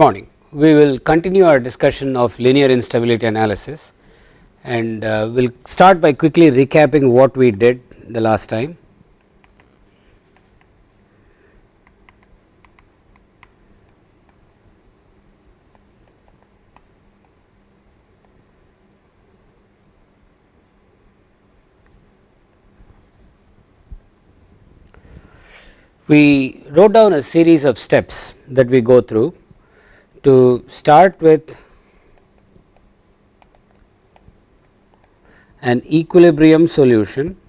Morning. We will continue our discussion of linear instability analysis and uh, we will start by quickly recapping what we did the last time. we wrote down a series of steps that we go through to start with an equilibrium solution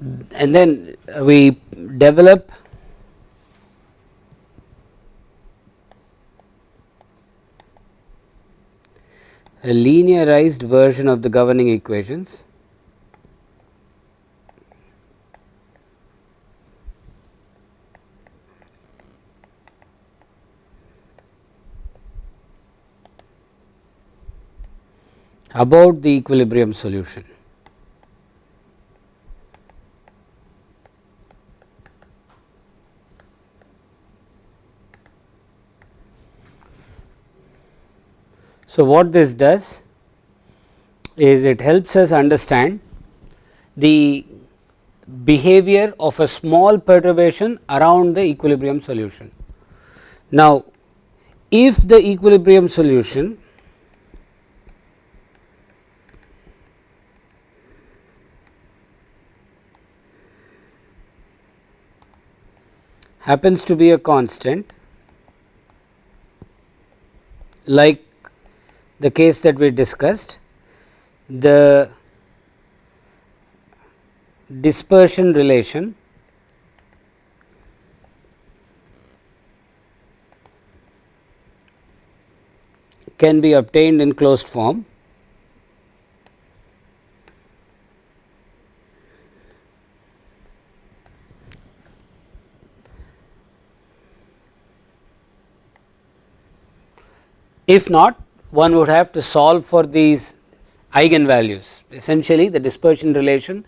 and then we develop a linearized version of the governing equations about the equilibrium solution. So, what this does is it helps us understand the behavior of a small perturbation around the equilibrium solution. Now, if the equilibrium solution happens to be a constant like the case that we discussed, the dispersion relation can be obtained in closed form. If not one would have to solve for these eigenvalues. Essentially the dispersion relation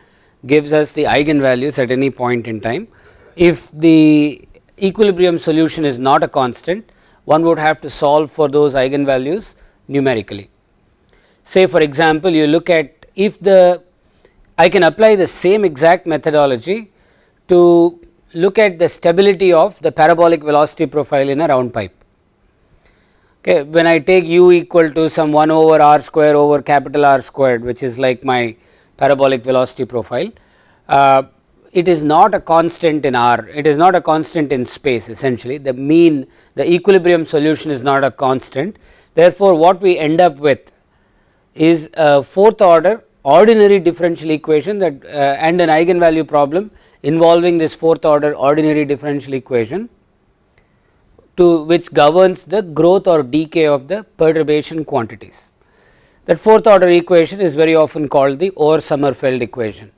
gives us the eigenvalues at any point in time. If the equilibrium solution is not a constant, one would have to solve for those eigenvalues numerically. Say for example, you look at if the I can apply the same exact methodology to look at the stability of the parabolic velocity profile in a round pipe. Okay, when I take u equal to some 1 over r square over capital R squared which is like my parabolic velocity profile, uh, it is not a constant in R, it is not a constant in space essentially the mean the equilibrium solution is not a constant. Therefore, what we end up with is a fourth order ordinary differential equation that uh, and an eigenvalue problem involving this fourth order ordinary differential equation to which governs the growth or decay of the perturbation quantities. That fourth order equation is very often called the Orr Sommerfeld equation.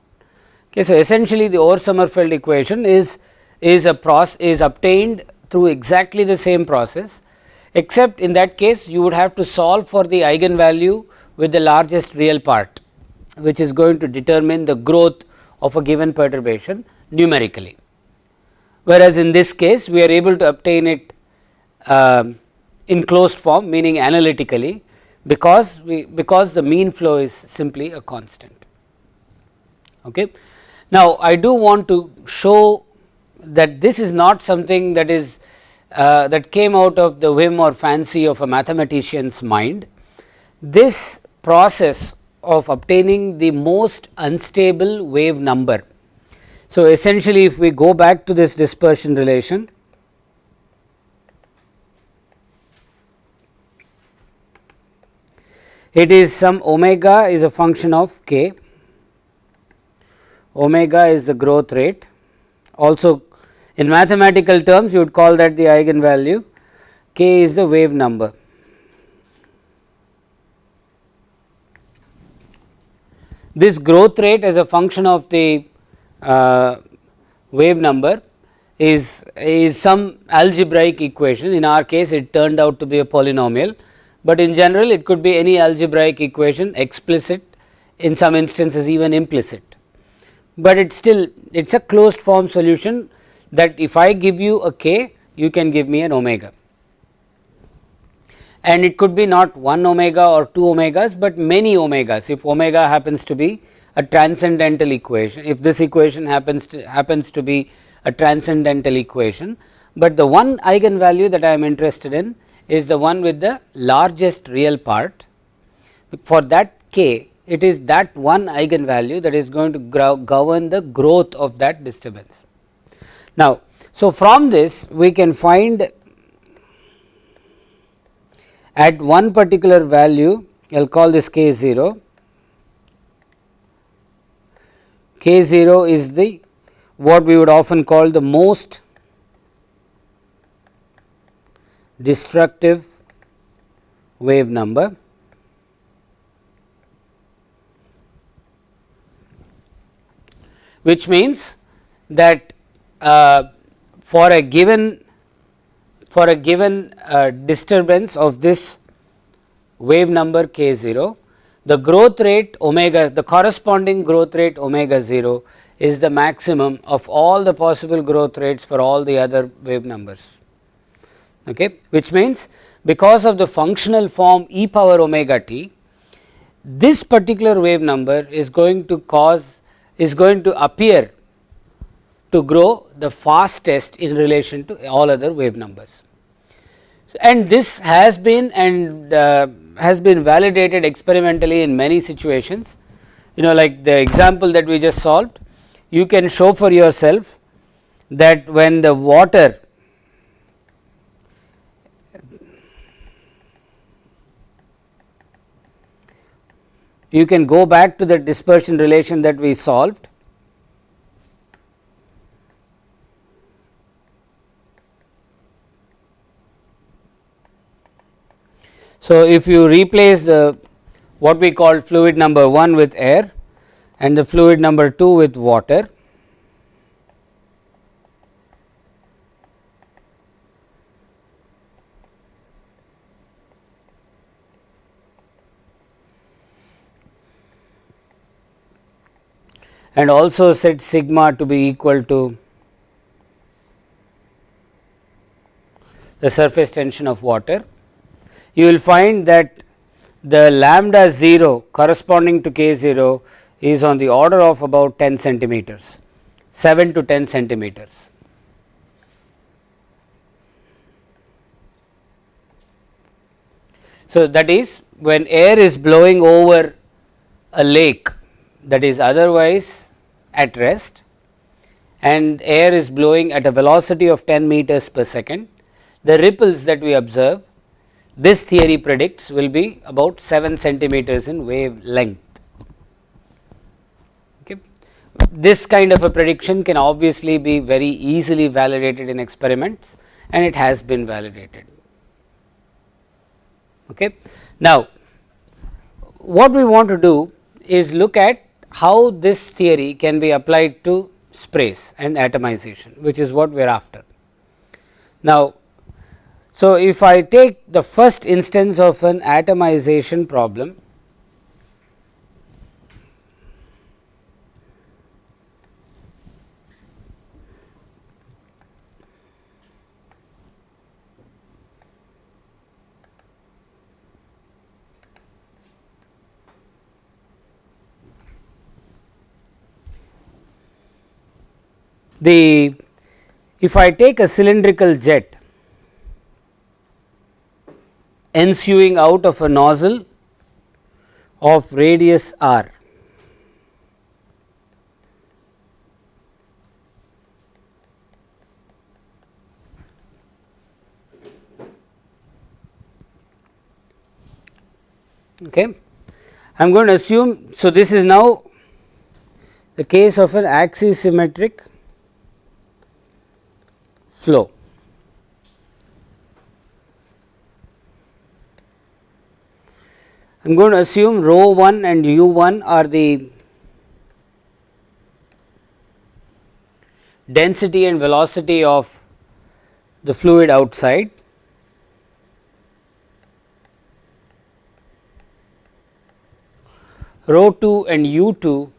Okay, so, essentially the Orr Sommerfeld equation is is a process is obtained through exactly the same process except in that case you would have to solve for the eigenvalue with the largest real part which is going to determine the growth of a given perturbation numerically. Whereas, in this case we are able to obtain it uh, in closed form meaning analytically because we because the mean flow is simply a constant. Okay. Now, I do want to show that this is not something that is uh, that came out of the whim or fancy of a mathematician's mind. This process of obtaining the most unstable wave number. So, essentially if we go back to this dispersion relation, it is some omega is a function of k, omega is the growth rate. Also in mathematical terms you would call that the eigenvalue, k is the wave number. This growth rate as a function of the uh, wave number is, is some algebraic equation. In our case it turned out to be a polynomial, but in general it could be any algebraic equation explicit in some instances even implicit, but it still it is a closed form solution that if I give you a k you can give me an omega. And it could be not 1 omega or 2 omegas, but many omegas. If omega happens to be a transcendental equation if this equation happens to happens to be a transcendental equation, but the one eigenvalue that I am interested in is the one with the largest real part for that k it is that one eigenvalue that is going to govern the growth of that disturbance. Now, so from this we can find at one particular value I will call this k 0, k 0 is the what we would often call the most destructive wave number. Which means that uh, for a given for a given uh, disturbance of this wave number k 0 the growth rate omega the corresponding growth rate omega 0 is the maximum of all the possible growth rates for all the other wave numbers okay which means because of the functional form e power omega t this particular wave number is going to cause is going to appear to grow the fastest in relation to all other wave numbers. And this has been and uh, has been validated experimentally in many situations you know like the example that we just solved you can show for yourself that when the water you can go back to the dispersion relation that we solved. So, if you replace the what we call fluid number 1 with air and the fluid number 2 with water, and also set sigma to be equal to the surface tension of water you will find that the lambda 0 corresponding to k 0 is on the order of about 10 centimeters 7 to 10 centimeters. So, that is when air is blowing over a lake that is otherwise at rest and air is blowing at a velocity of 10 meters per second, the ripples that we observe this theory predicts will be about 7 centimeters in wavelength. Okay. This kind of a prediction can obviously be very easily validated in experiments and it has been validated. Okay. Now, what we want to do is look at how this theory can be applied to sprays and atomization which is what we are after. Now, so, if I take the first instance of an atomization problem, The if I take a cylindrical jet ensuing out of a nozzle of radius r okay I am going to assume so this is now the case of an axisymmetric flow I am going to assume rho 1 and u 1 are the density and velocity of the fluid outside. Rho 2 and u 2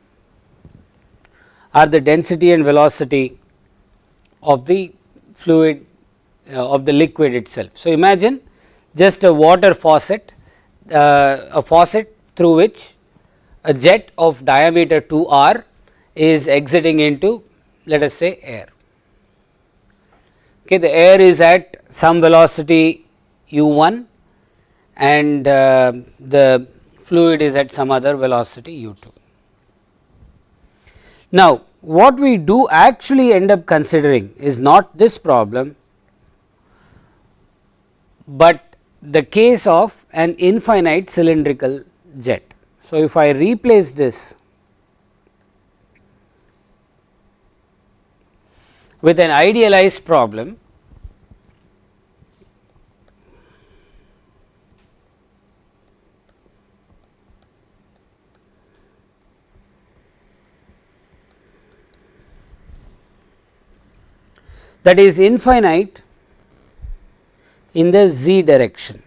are the density and velocity of the fluid uh, of the liquid itself. So, imagine just a water faucet uh, a faucet through which a jet of diameter 2 r is exiting into let us say air. Okay, the air is at some velocity u 1 and uh, the fluid is at some other velocity u 2. Now, what we do actually end up considering is not this problem, but the case of an infinite cylindrical jet. So, if I replace this with an idealized problem, that is infinite in the z direction.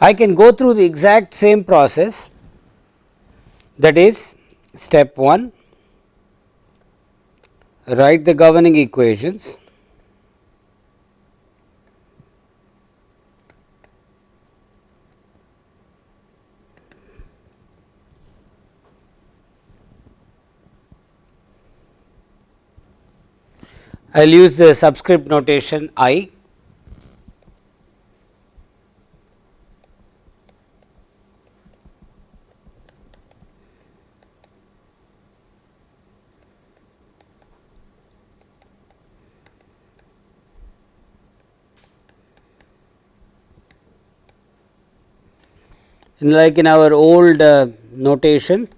I can go through the exact same process. That is step 1 write the governing equations. I will use the subscript notation i like in our old uh, notation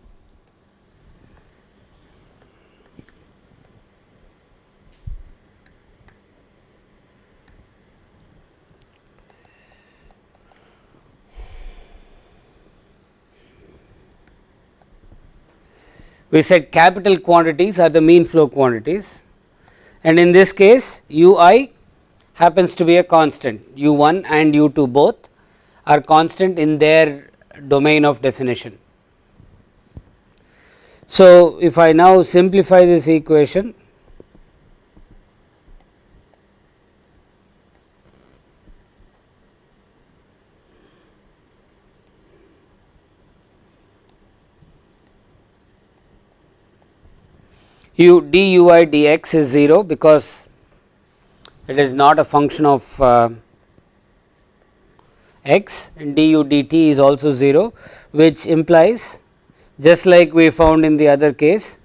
we said capital quantities are the mean flow quantities. And in this case u i happens to be a constant. u 1 and u 2 both are constant in their domain of definition. So, if I now simplify this equation u d u i d x is 0 because it is not a function of uh, x du dt is also 0 which implies just like we found in the other case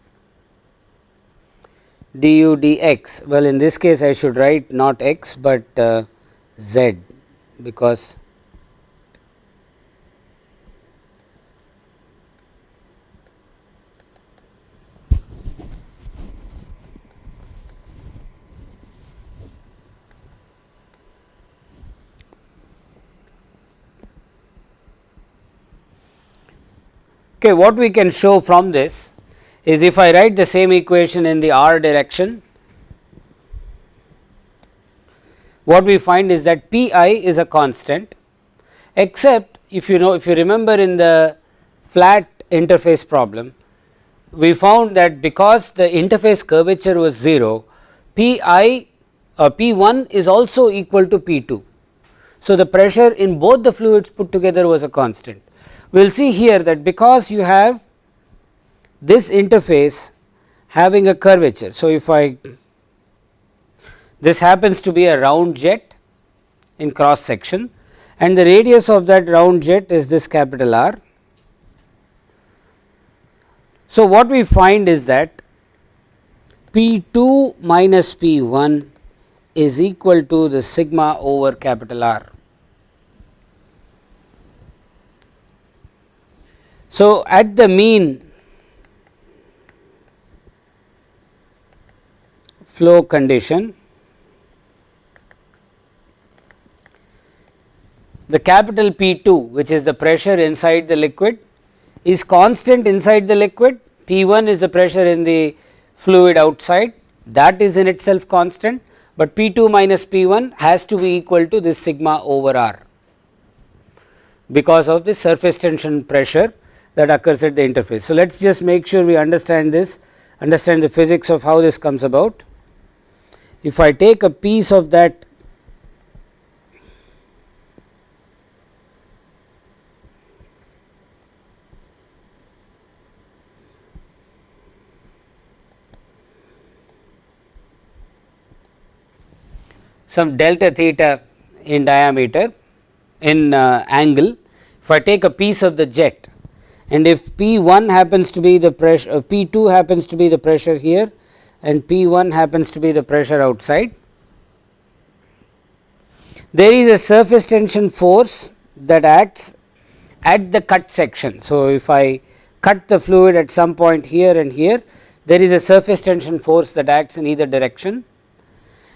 du dx well in this case I should write not x but uh, z because Okay, what we can show from this is if I write the same equation in the r direction what we find is that P i is a constant except if you know if you remember in the flat interface problem we found that because the interface curvature was 0 P i uh, P 1 is also equal to P 2. So, the pressure in both the fluids put together was a constant. We will see here that because you have this interface having a curvature. So, if I this happens to be a round jet in cross section and the radius of that round jet is this capital R. So, what we find is that P 2 minus P 1 is equal to the sigma over capital R. So, at the mean flow condition the capital P 2 which is the pressure inside the liquid is constant inside the liquid. P 1 is the pressure in the fluid outside. That is in itself constant, but P 2 minus P 1 has to be equal to this sigma over r because of the surface tension pressure that occurs at the interface. So, let us just make sure we understand this understand the physics of how this comes about. If I take a piece of that some delta theta in diameter in uh, angle. If I take a piece of the jet and if P 1 happens to be the pressure uh, P 2 happens to be the pressure here and P 1 happens to be the pressure outside. There is a surface tension force that acts at the cut section. So, if I cut the fluid at some point here and here there is a surface tension force that acts in either direction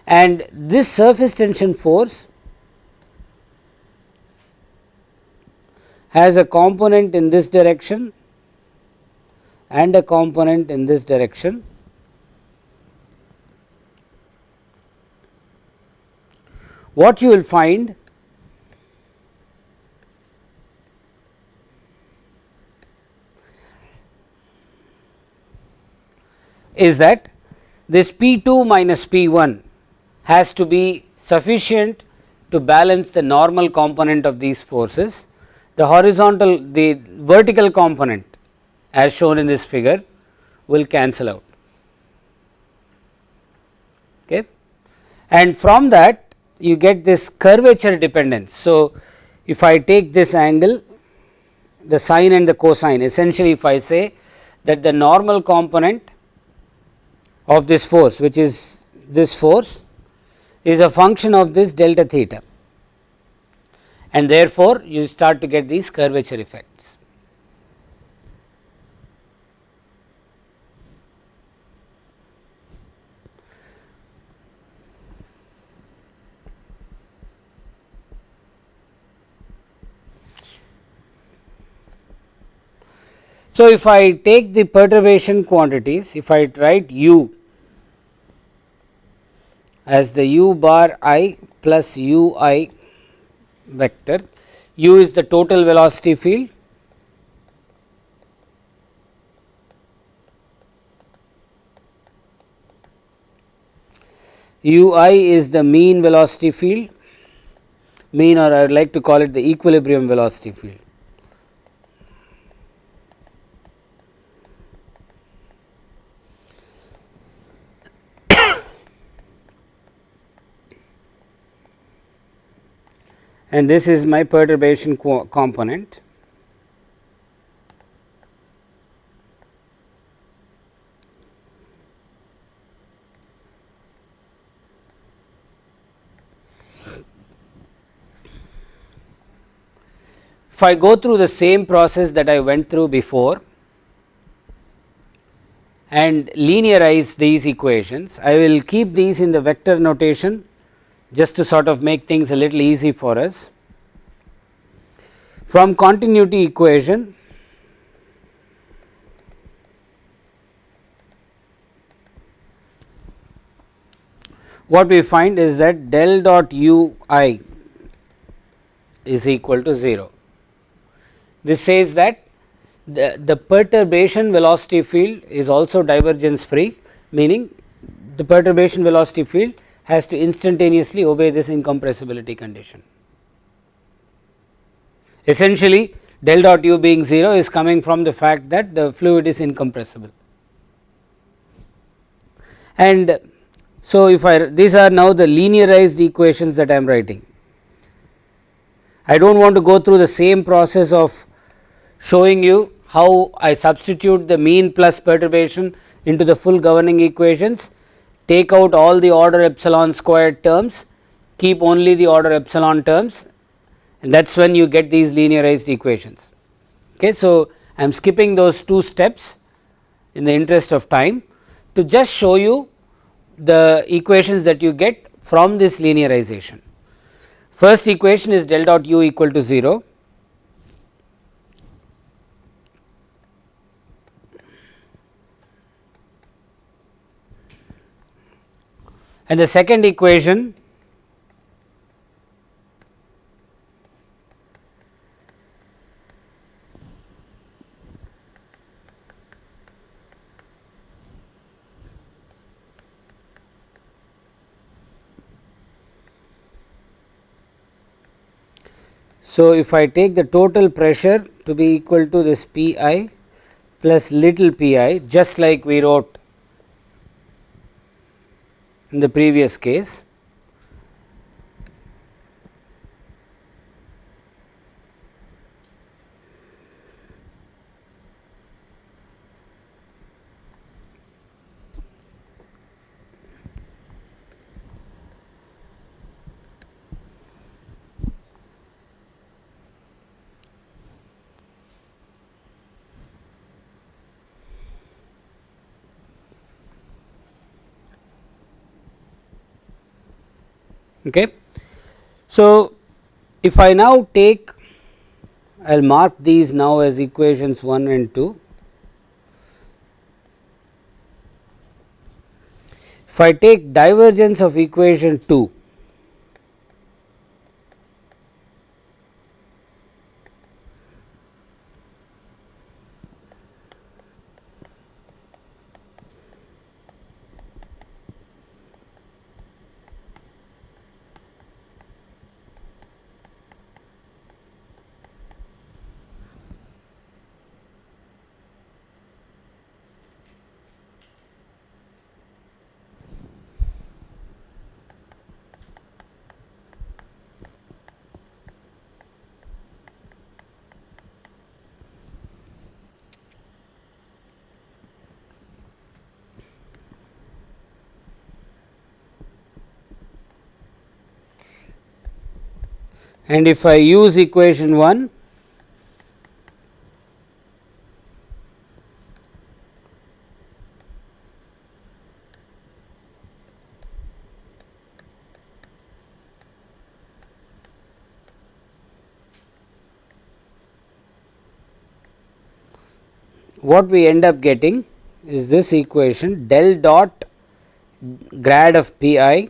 and this surface tension force has a component in this direction and a component in this direction. What you will find is that this P 2 minus P 1 has to be sufficient to balance the normal component of these forces. The horizontal the vertical component as shown in this figure will cancel out. Okay. And from that you get this curvature dependence. So, if I take this angle the sine and the cosine essentially if I say that the normal component of this force which is this force is a function of this delta theta and therefore, you start to get these curvature effects. So, if I take the perturbation quantities, if I write u as the u bar i plus u i vector. u is the total velocity field u i is the mean velocity field mean or I would like to call it the equilibrium velocity field. And this is my perturbation component. If I go through the same process that I went through before and linearize these equations, I will keep these in the vector notation just to sort of make things a little easy for us. From continuity equation, what we find is that del dot u i is equal to 0. This says that the, the perturbation velocity field is also divergence free meaning the perturbation velocity field has to instantaneously obey this incompressibility condition. Essentially del dot u being 0 is coming from the fact that the fluid is incompressible. And so, if I these are now the linearized equations that I am writing. I do not want to go through the same process of showing you how I substitute the mean plus perturbation into the full governing equations, take out all the order epsilon squared terms, keep only the order epsilon terms and that is when you get these linearized equations. Okay. So, I am skipping those two steps in the interest of time to just show you the equations that you get from this linearization. First equation is del dot u equal to 0 and the second equation So, if I take the total pressure to be equal to this P i plus little p i just like we wrote in the previous case. Okay. So, if I now take I will mark these now as equations 1 and 2. If I take divergence of equation 2 and if I use equation 1 what we end up getting is this equation del dot grad of P i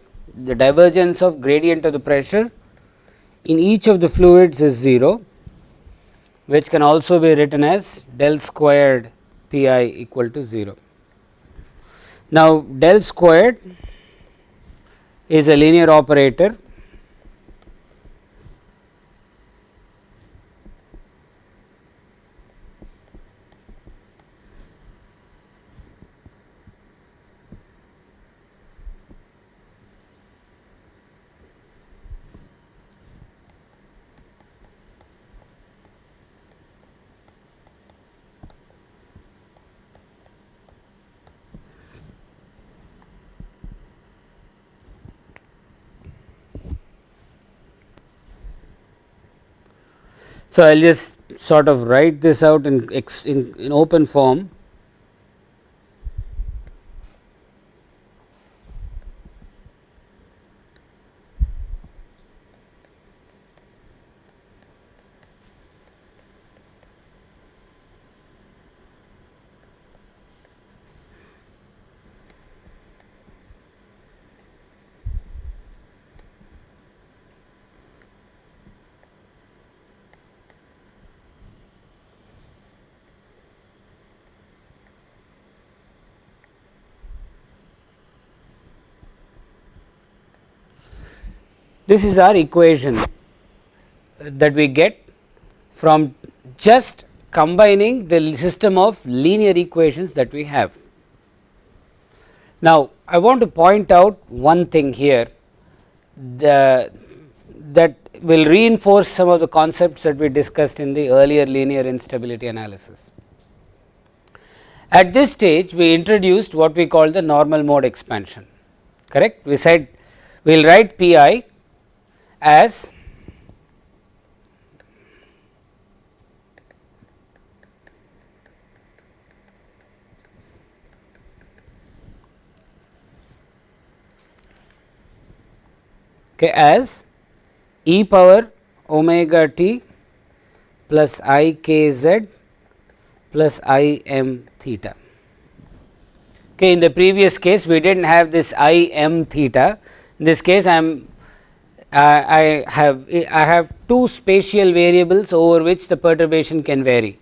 the divergence of gradient of the pressure in each of the fluids is 0 which can also be written as del squared P i equal to 0. Now, del squared is a linear operator So, I will just sort of write this out in, in, in open form. This is our equation that we get from just combining the system of linear equations that we have. Now, I want to point out one thing here the, that will reinforce some of the concepts that we discussed in the earlier linear instability analysis. At this stage we introduced what we call the normal mode expansion correct we said we will write P i as okay, as e power omega t plus i k z plus i m theta. Okay, in the previous case we did not have this i m theta in this case I am I have I have two spatial variables over which the perturbation can vary.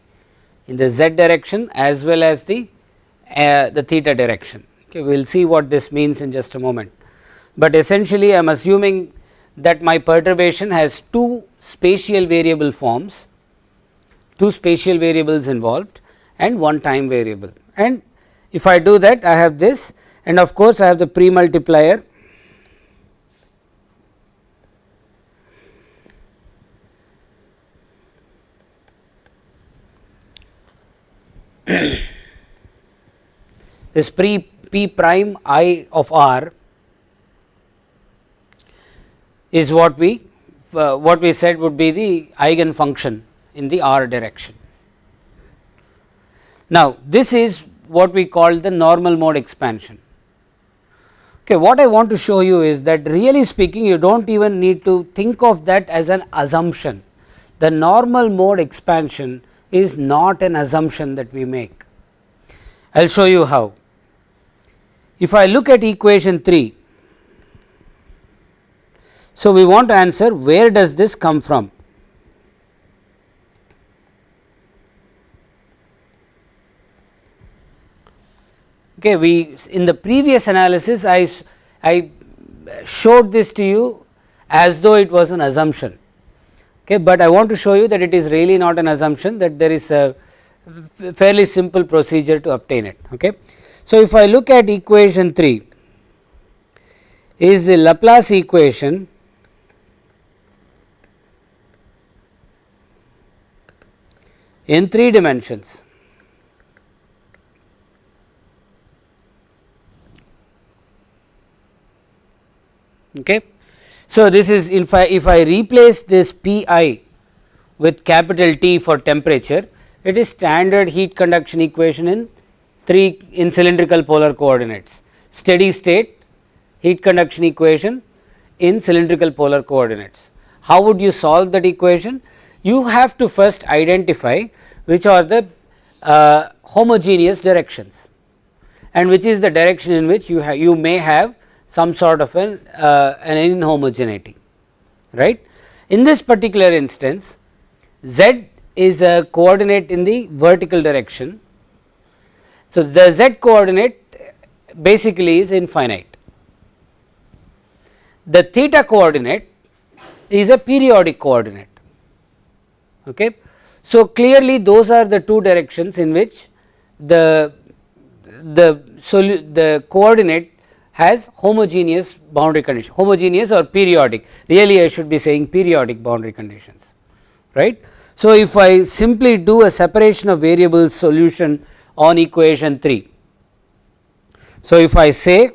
In the z direction as well as the uh, the theta direction. Okay we will see what this means in just a moment. But essentially I am assuming that my perturbation has two spatial variable forms, two spatial variables involved and one time variable. And if I do that I have this and of course, I have the pre multiplier this pre p prime i of r is what we uh, what we said would be the eigen function in the r direction. Now, this is what we call the normal mode expansion. Okay, what I want to show you is that really speaking you do not even need to think of that as an assumption. The normal mode expansion is not an assumption that we make. I will show you how. If I look at equation 3, so, we want to answer where does this come from? Okay, we in the previous analysis I, I showed this to you as though it was an assumption, okay, but I want to show you that it is really not an assumption that there is a fairly simple procedure to obtain it. Okay. So, if I look at equation 3 is the Laplace equation in 3 dimensions. Okay. So, this is if I if I replace this P i with capital T for temperature it is standard heat conduction equation in 3 in cylindrical polar coordinates steady state heat conduction equation in cylindrical polar coordinates. How would you solve that equation? you have to first identify which are the uh, homogeneous directions and which is the direction in which you have you may have some sort of an, uh, an inhomogeneity right. In this particular instance z is a coordinate in the vertical direction. So, the z coordinate basically is infinite. The theta coordinate is a periodic coordinate Okay. So, clearly those are the two directions in which the the the coordinate has homogeneous boundary condition homogeneous or periodic really I should be saying periodic boundary conditions right. So, if I simply do a separation of variables solution on equation 3. So, if I say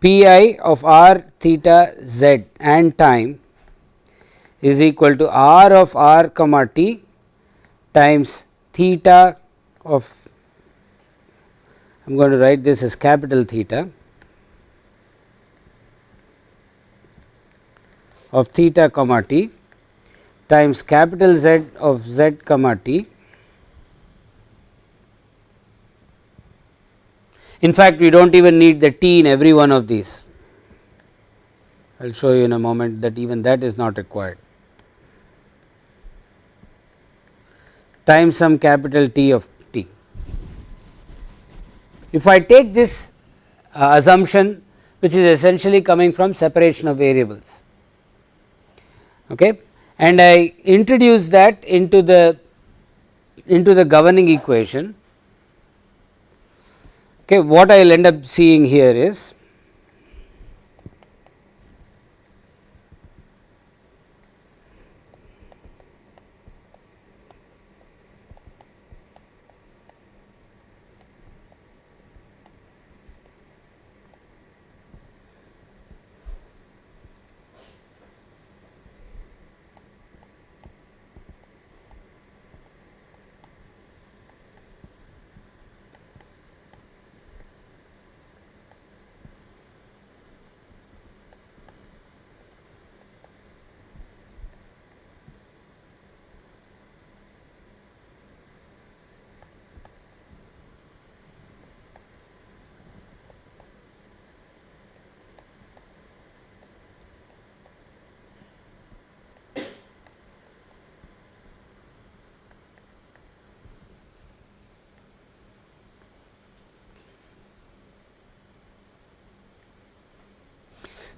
P i of r theta z and time is equal to r of r comma t times theta of I am going to write this as capital theta of theta comma t times capital Z of z comma t. In fact, we do not even need the t in every one of these. I will show you in a moment that even that is not required. times some capital T of. If I take this uh, assumption which is essentially coming from separation of variables. Okay. And I introduce that into the into the governing equation. Okay, what I will end up seeing here is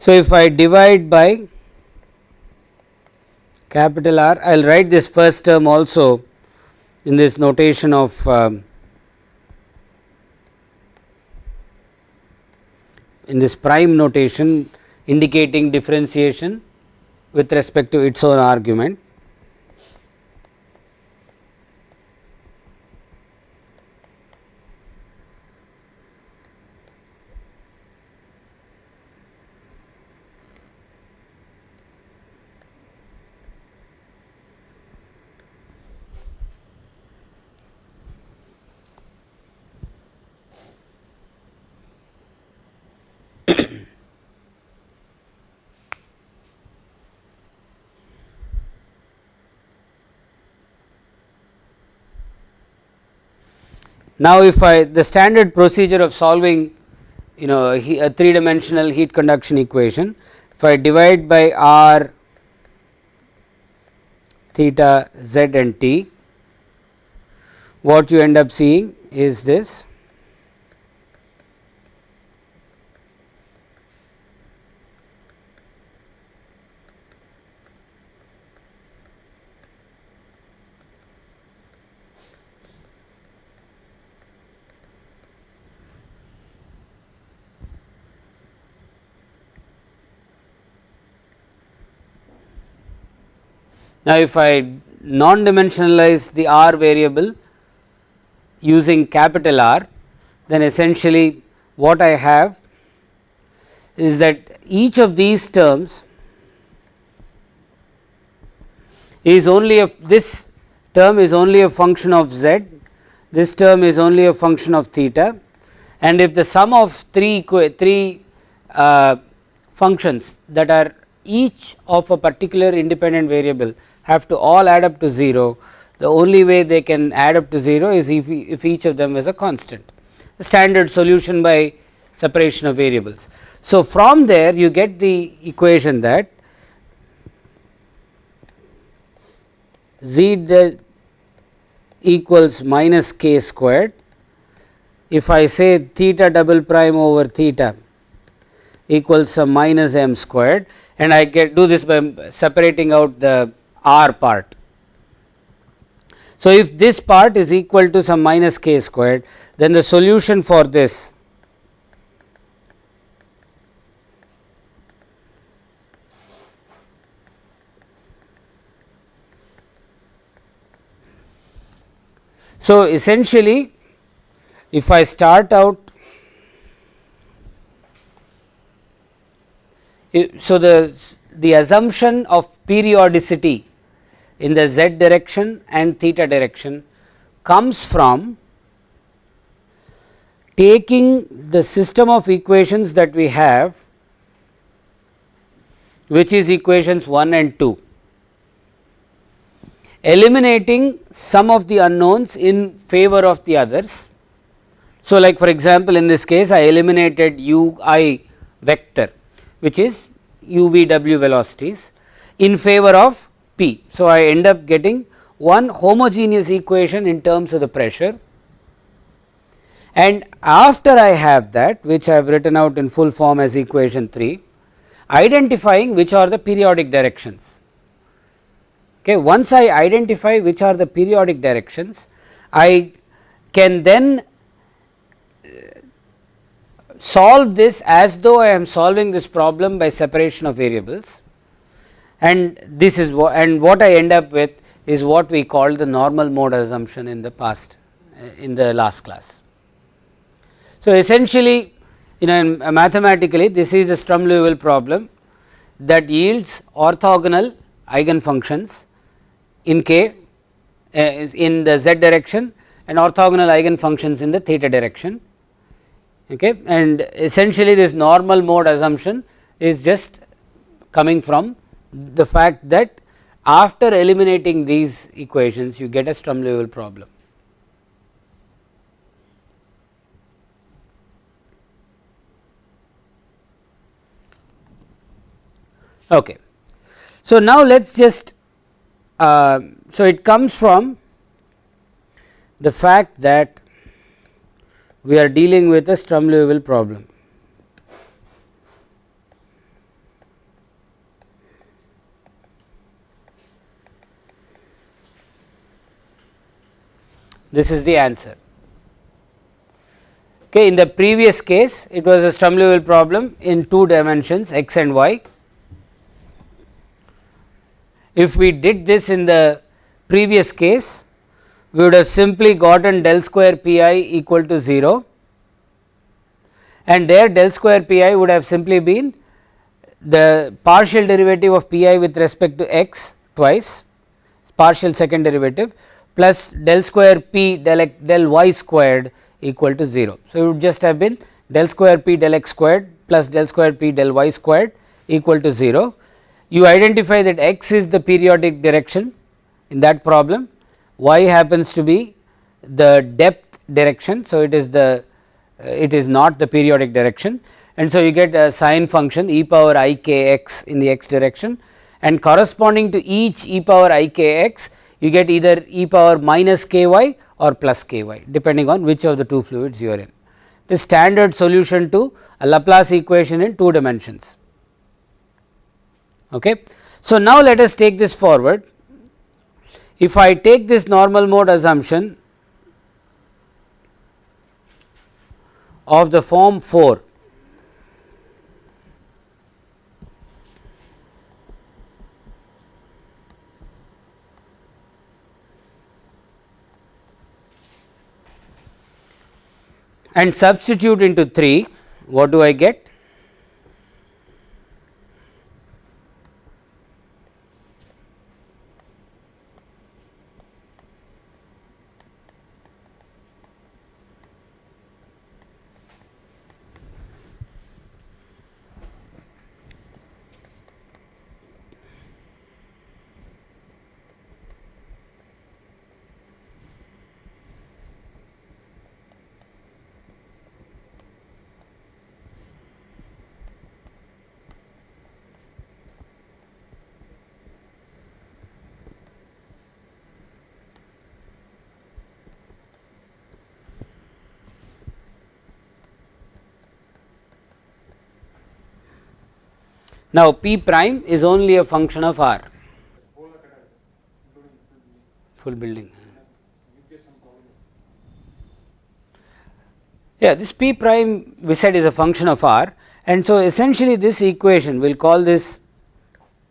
So, if I divide by capital R, I will write this first term also in this notation of um, in this prime notation indicating differentiation with respect to its own argument. Now, if I the standard procedure of solving you know a three dimensional heat conduction equation, if I divide by r theta z and t, what you end up seeing is this Now, if I non dimensionalize the r variable using capital R, then essentially what I have is that each of these terms is only a this term is only a function of z, this term is only a function of theta and if the sum of three three uh, functions that are each of a particular independent variable have to all add up to 0, the only way they can add up to 0 is if, if each of them is a constant, the standard solution by separation of variables. So, from there you get the equation that z equals minus k squared. If I say theta double prime over theta equals some minus m squared and I get do this by separating out the r part. So, if this part is equal to some minus k squared then the solution for this So, essentially if I start out so the the assumption of periodicity in the z direction and theta direction comes from taking the system of equations that we have which is equations 1 and 2 eliminating some of the unknowns in favor of the others. So, like for example, in this case I eliminated u i vector which is u v w velocities in favor of P. So, I end up getting one homogeneous equation in terms of the pressure and after I have that which I have written out in full form as equation 3 identifying which are the periodic directions. Okay. Once I identify which are the periodic directions I can then uh, solve this as though I am solving this problem by separation of variables and this is what and what I end up with is what we called the normal mode assumption in the past uh, in the last class. So, essentially you know mathematically this is a Sturm Liouville problem that yields orthogonal eigenfunctions in k uh, in the z direction and orthogonal eigenfunctions in the theta direction okay and essentially this normal mode assumption is just coming from the fact that after eliminating these equations you get a Sturm Liouville problem. Okay. So, now let us just uh, so it comes from the fact that we are dealing with a Sturm Liouville problem. This is the answer. Okay, in the previous case it was a Sturm Liouville problem in two dimensions x and y. If we did this in the previous case we would have simply gotten del square p i equal to 0 and there del square p i would have simply been the partial derivative of p i with respect to x twice partial second derivative plus del square p del, x, del y squared equal to 0. So, it would just have been del square p del x squared plus del square p del y squared equal to 0. You identify that x is the periodic direction in that problem y happens to be the depth direction. So, it is the uh, it is not the periodic direction and so you get a sine function e power i k x in the x direction and corresponding to each e power i k x you get either e power minus k y or plus k y depending on which of the two fluids you are in. The standard solution to a Laplace equation in two dimensions. Okay. So, now let us take this forward if I take this normal mode assumption of the form 4 and substitute into 3 what do I get Now, p prime is only a function of r full building. Yeah, this p prime we said is a function of r and so essentially this equation we will call this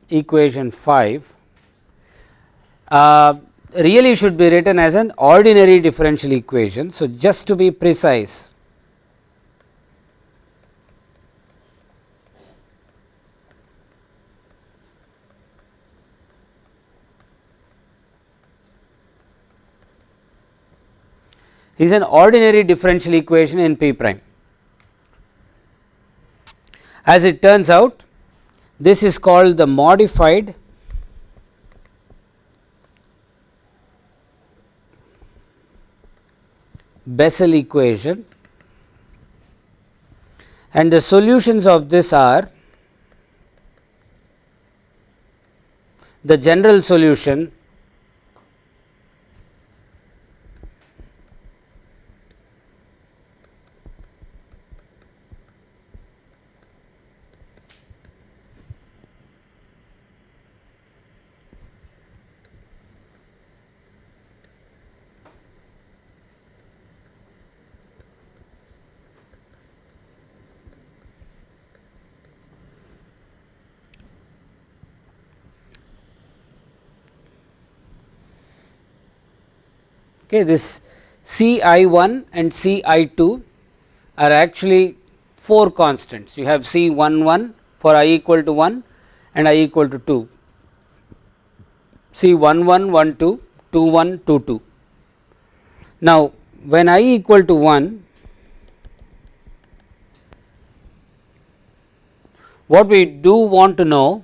equation 5 uh, really should be written as an ordinary differential equation. So, just to be precise is an ordinary differential equation in p prime. As it turns out this is called the modified Bessel equation and the solutions of this are the general solution Okay, this C i 1 and C i 2 are actually 4 constants. You have C 1 1 for i equal to 1 and i equal to 2, C 1 1 1 2, 2 1 2 2. Now, when i equal to 1, what we do want to know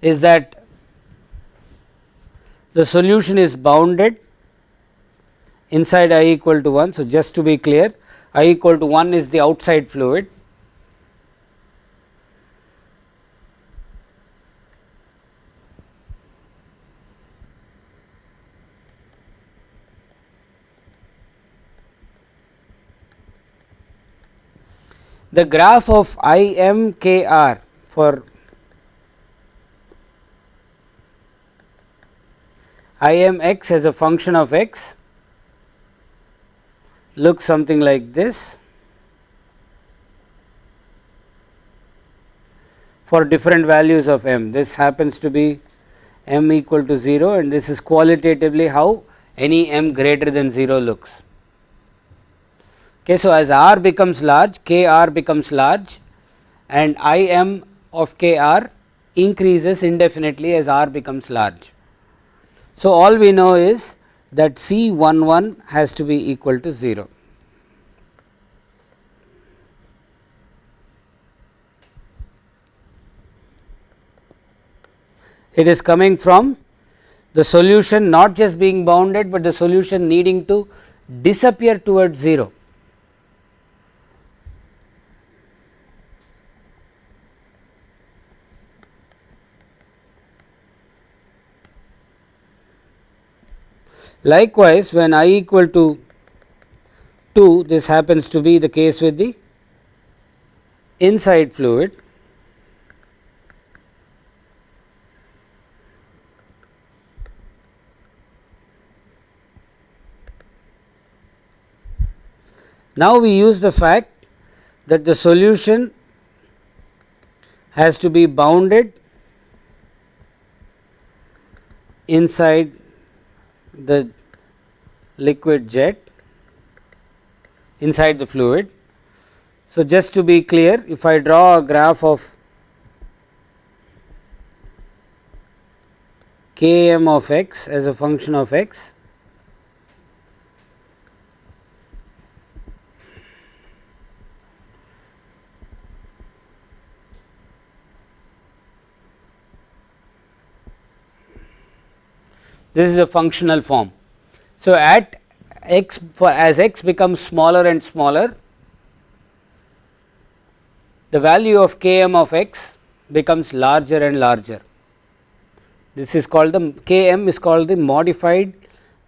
is that the solution is bounded inside i equal to 1. So, just to be clear i equal to 1 is the outside fluid the graph of I m k r for I m x as a function of x looks something like this for different values of m. This happens to be m equal to 0 and this is qualitatively how any m greater than 0 looks. Okay, so, as r becomes large k r becomes large and I m of k r increases indefinitely as r becomes large. So, all we know is that C 1 1 has to be equal to 0. It is coming from the solution not just being bounded, but the solution needing to disappear towards 0. Likewise, when i equal to 2 this happens to be the case with the inside fluid. Now, we use the fact that the solution has to be bounded inside the liquid jet inside the fluid. So, just to be clear if I draw a graph of k m of x as a function of x this is a functional form. So, at x for as x becomes smaller and smaller the value of k m of x becomes larger and larger. This is called the k m is called the modified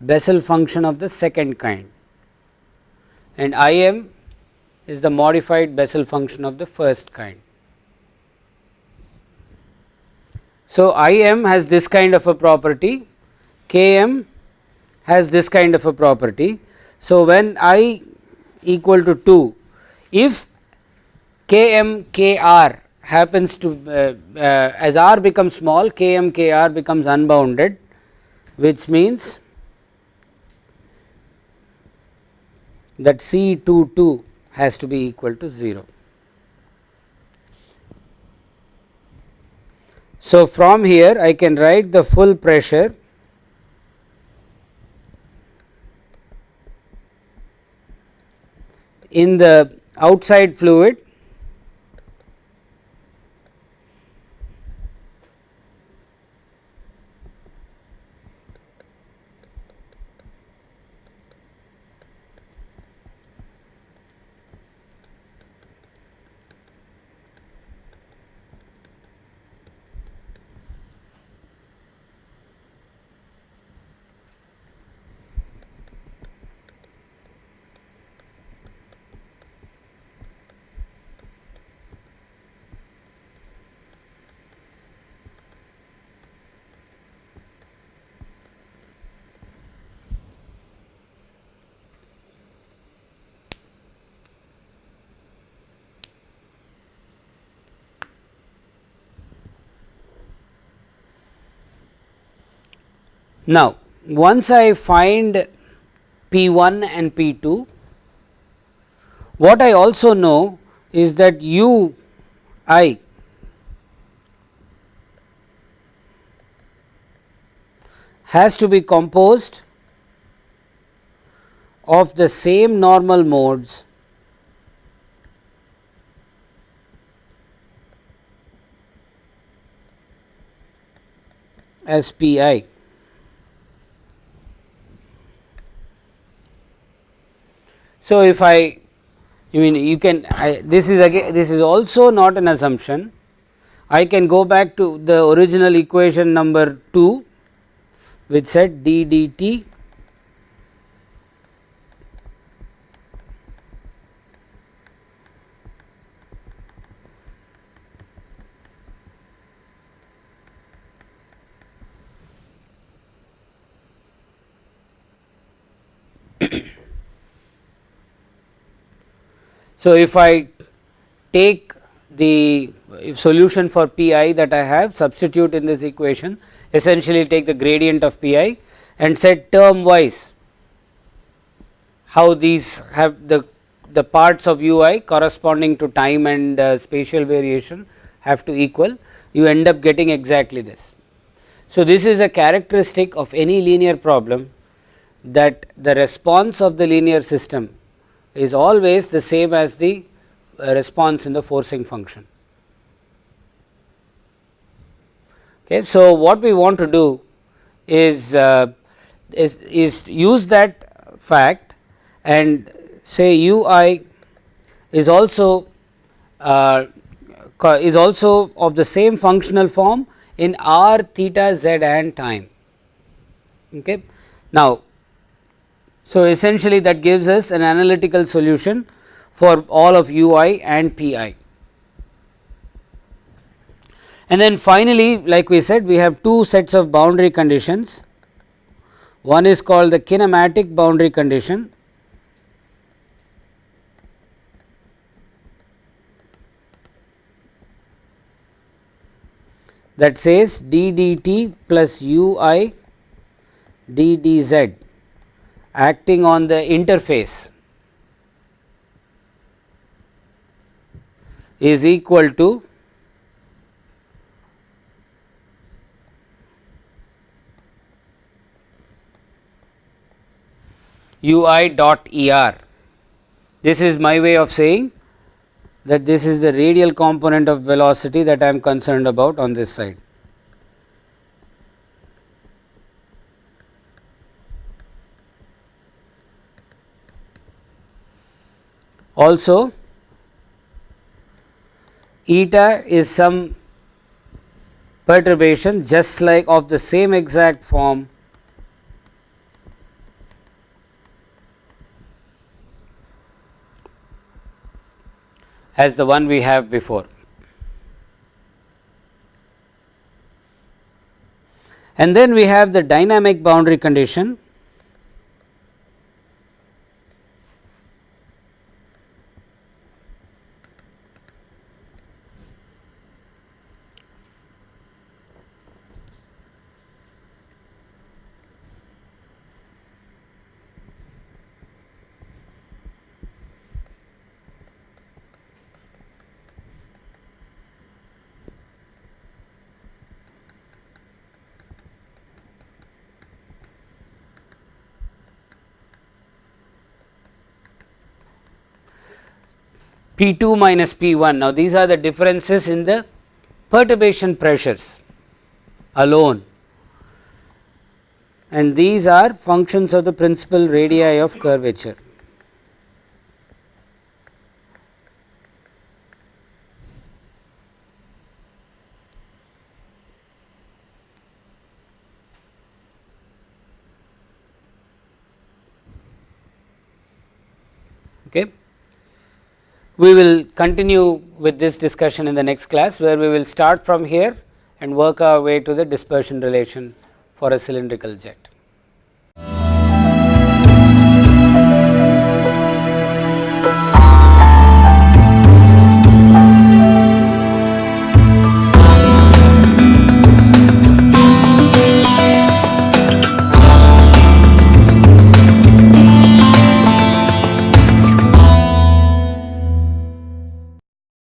Bessel function of the second kind and I m is the modified Bessel function of the first kind. So, I m has this kind of a property K m has this kind of a property. So, when i equal to 2, if K m K r happens to uh, uh, as r becomes small K m K r becomes unbounded which means that C 2 2 has to be equal to 0. So, from here I can write the full pressure in the outside fluid Now, once I find P 1 and P 2. What I also know is that u i has to be composed of the same normal modes as P i. So, if I you mean you can I, this is again this is also not an assumption. I can go back to the original equation number 2 which said d dt So, if I take the solution for P i that I have substitute in this equation essentially take the gradient of P i and set term wise how these have the the parts of u i corresponding to time and uh, spatial variation have to equal you end up getting exactly this. So, this is a characteristic of any linear problem that the response of the linear system is always the same as the uh, response in the forcing function. Okay. So, what we want to do is, uh, is, is use that fact and say u i is also uh, is also of the same functional form in r theta z and time. Okay. Now, so, essentially that gives us an analytical solution for all of u i and p i. And then finally, like we said we have two sets of boundary conditions. One is called the kinematic boundary condition that says d dt plus u i d d z acting on the interface is equal to u i dot E r. This is my way of saying that this is the radial component of velocity that I am concerned about on this side. Also eta is some perturbation just like of the same exact form as the one we have before. And then we have the dynamic boundary condition P 2 minus P 1. Now, these are the differences in the perturbation pressures alone and these are functions of the principal radii of curvature. Okay. We will continue with this discussion in the next class, where we will start from here and work our way to the dispersion relation for a cylindrical jet.